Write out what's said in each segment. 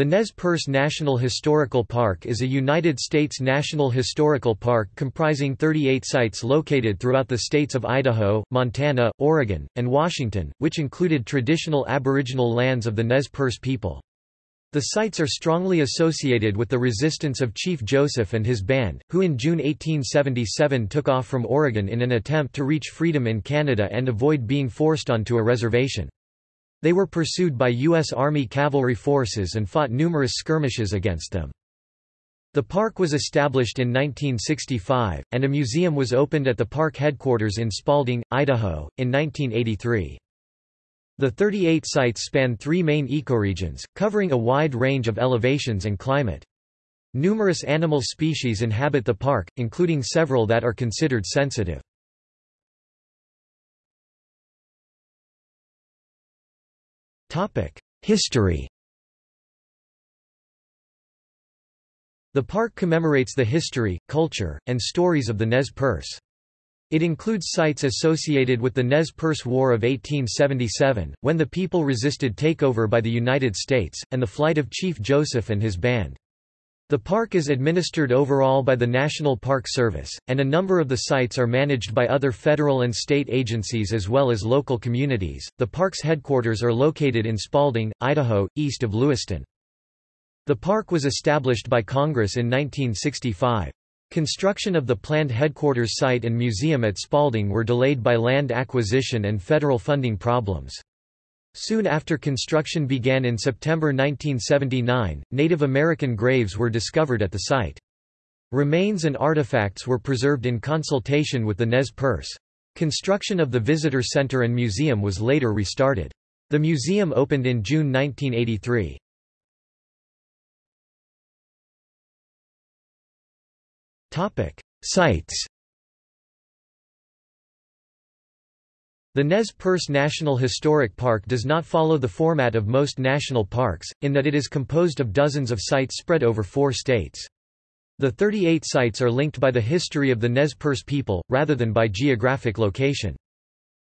The Nez Perce National Historical Park is a United States national historical park comprising 38 sites located throughout the states of Idaho, Montana, Oregon, and Washington, which included traditional aboriginal lands of the Nez Perce people. The sites are strongly associated with the resistance of Chief Joseph and his band, who in June 1877 took off from Oregon in an attempt to reach freedom in Canada and avoid being forced onto a reservation. They were pursued by U.S. Army cavalry forces and fought numerous skirmishes against them. The park was established in 1965, and a museum was opened at the park headquarters in Spalding, Idaho, in 1983. The 38 sites span three main ecoregions, covering a wide range of elevations and climate. Numerous animal species inhabit the park, including several that are considered sensitive. History The park commemorates the history, culture, and stories of the Nez Perce. It includes sites associated with the Nez Perce War of 1877, when the people resisted takeover by the United States, and the flight of Chief Joseph and his band. The park is administered overall by the National Park Service, and a number of the sites are managed by other federal and state agencies as well as local communities. The park's headquarters are located in Spalding, Idaho, east of Lewiston. The park was established by Congress in 1965. Construction of the planned headquarters site and museum at Spalding were delayed by land acquisition and federal funding problems. Soon after construction began in September 1979, Native American graves were discovered at the site. Remains and artifacts were preserved in consultation with the Nez Perce. Construction of the visitor center and museum was later restarted. The museum opened in June 1983. Sites The Nez Perce National Historic Park does not follow the format of most national parks, in that it is composed of dozens of sites spread over four states. The 38 sites are linked by the history of the Nez Perce people, rather than by geographic location.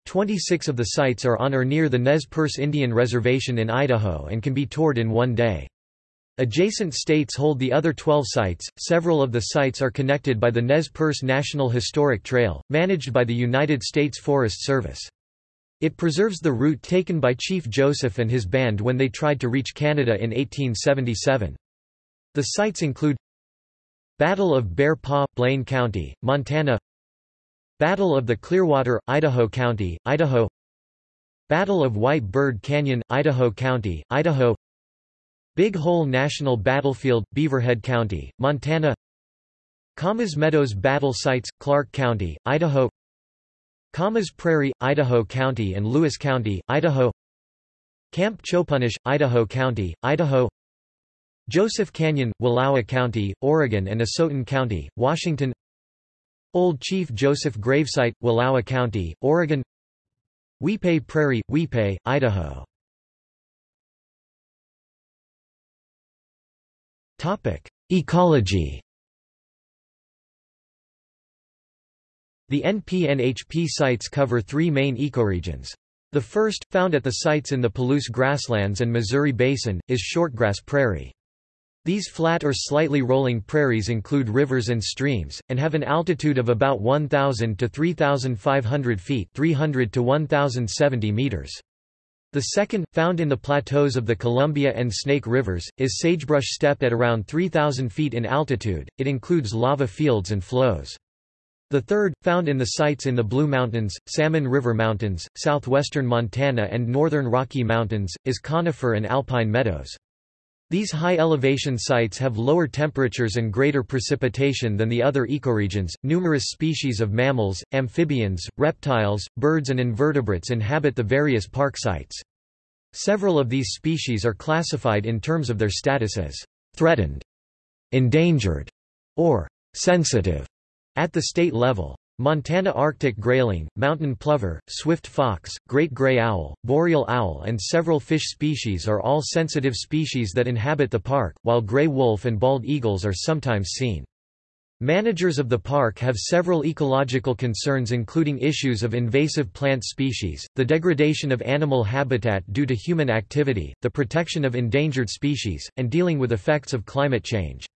26 of the sites are on or near the Nez Perce Indian Reservation in Idaho and can be toured in one day. Adjacent states hold the other 12 sites. Several of the sites are connected by the Nez Perce National Historic Trail, managed by the United States Forest Service. It preserves the route taken by Chief Joseph and his band when they tried to reach Canada in 1877. The sites include Battle of Bear Paw, Blaine County, Montana Battle of the Clearwater, Idaho County, Idaho Battle of White Bird Canyon, Idaho County, Idaho Big Hole National Battlefield, Beaverhead County, Montana Camas Meadows Battle Sites, Clark County, Idaho Camas Prairie, Idaho County and Lewis County, Idaho Camp Chopunish, Idaho County, Idaho Joseph Canyon, Wallowa County, Oregon and Asotin County, Washington Old Chief Joseph Gravesite, Wallowa County, Oregon Weippe Prairie, Weippe, Idaho Ecology The NPNHP sites cover three main ecoregions. The first, found at the sites in the Palouse grasslands and Missouri Basin, is shortgrass prairie. These flat or slightly rolling prairies include rivers and streams, and have an altitude of about 1,000 to 3,500 feet 300 to 1,070 meters. The second, found in the plateaus of the Columbia and Snake Rivers, is sagebrush steppe at around 3,000 feet in altitude, it includes lava fields and flows. The third, found in the sites in the Blue Mountains, Salmon River Mountains, southwestern Montana and northern Rocky Mountains, is conifer and alpine meadows. These high-elevation sites have lower temperatures and greater precipitation than the other ecoregions. Numerous species of mammals, amphibians, reptiles, birds and invertebrates inhabit the various park sites. Several of these species are classified in terms of their status as threatened, endangered, or sensitive. At the state level, Montana Arctic grayling, mountain plover, swift fox, great gray owl, boreal owl and several fish species are all sensitive species that inhabit the park, while gray wolf and bald eagles are sometimes seen. Managers of the park have several ecological concerns including issues of invasive plant species, the degradation of animal habitat due to human activity, the protection of endangered species, and dealing with effects of climate change.